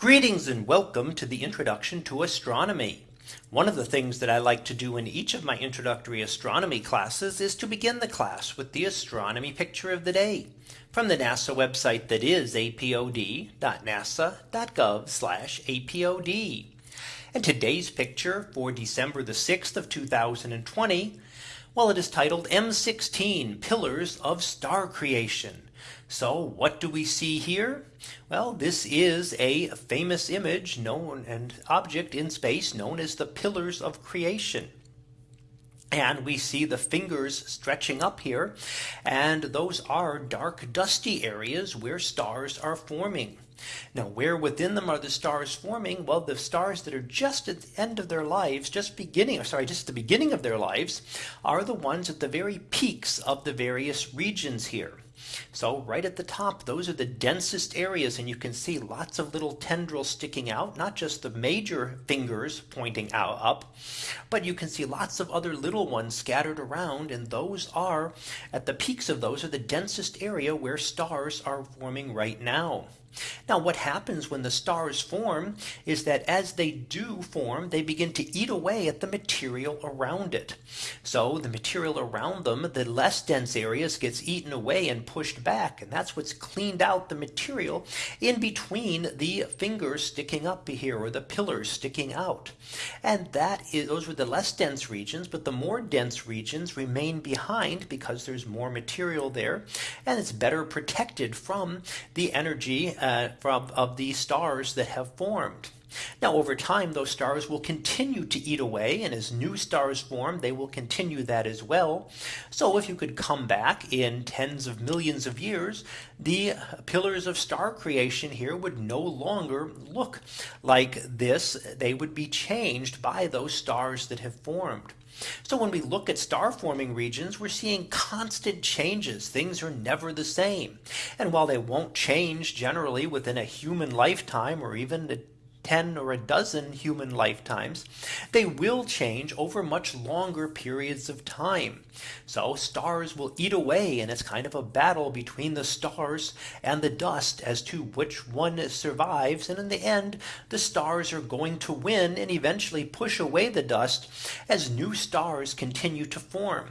Greetings and welcome to the introduction to astronomy. One of the things that I like to do in each of my introductory astronomy classes is to begin the class with the astronomy picture of the day from the NASA website that is apod.nasa.gov apod. And today's picture for December the 6th of 2020. Well, it is titled M16 Pillars of Star Creation. So what do we see here? Well, this is a famous image known and object in space known as the pillars of creation. And we see the fingers stretching up here. And those are dark dusty areas where stars are forming. Now where within them are the stars forming? Well, the stars that are just at the end of their lives, just beginning, or sorry, just the beginning of their lives, are the ones at the very peaks of the various regions here. So right at the top, those are the densest areas. And you can see lots of little tendrils sticking out, not just the major fingers pointing out up, but you can see lots of other little ones scattered around. And those are at the peaks of those are the densest area where stars are forming right now. Now what happens when the stars form is that as they do form, they begin to eat away at the material around it. So the material around them, the less dense areas gets eaten away and pushed back. And that's what's cleaned out the material in between the fingers sticking up here or the pillars sticking out. And that is those were the less dense regions, but the more dense regions remain behind because there's more material there and it's better protected from the energy uh, from of these stars that have formed. Now over time those stars will continue to eat away and as new stars form they will continue that as well. So if you could come back in tens of millions of years the pillars of star creation here would no longer look like this. They would be changed by those stars that have formed. So when we look at star forming regions, we're seeing constant changes. Things are never the same. And while they won't change generally within a human lifetime or even 10 or a dozen human lifetimes, they will change over much longer periods of time. So stars will eat away and it's kind of a battle between the stars and the dust as to which one survives. And in the end, the stars are going to win and eventually push away the dust as new stars continue to form.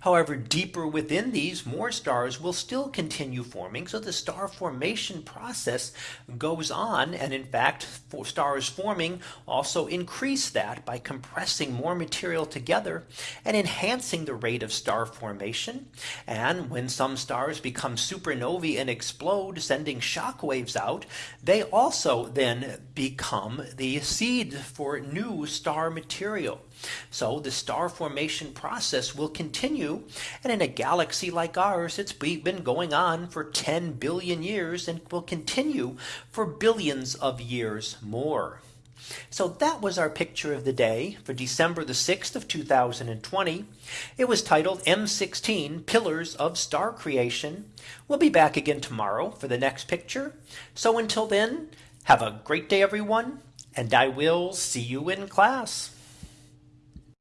However, deeper within these more stars will still continue forming. So the star formation process goes on. And in fact, for stars forming also increase that by compressing more material together and enhancing the rate of star formation. And when some stars become supernovae and explode, sending shock waves out, they also then become the seed for new star material. So the star formation process will continue. And in a galaxy like ours, it's been going on for 10 billion years and will continue for billions of years more. So that was our picture of the day for December the 6th of 2020. It was titled M16 Pillars of Star Creation. We'll be back again tomorrow for the next picture. So until then, have a great day, everyone, and I will see you in class.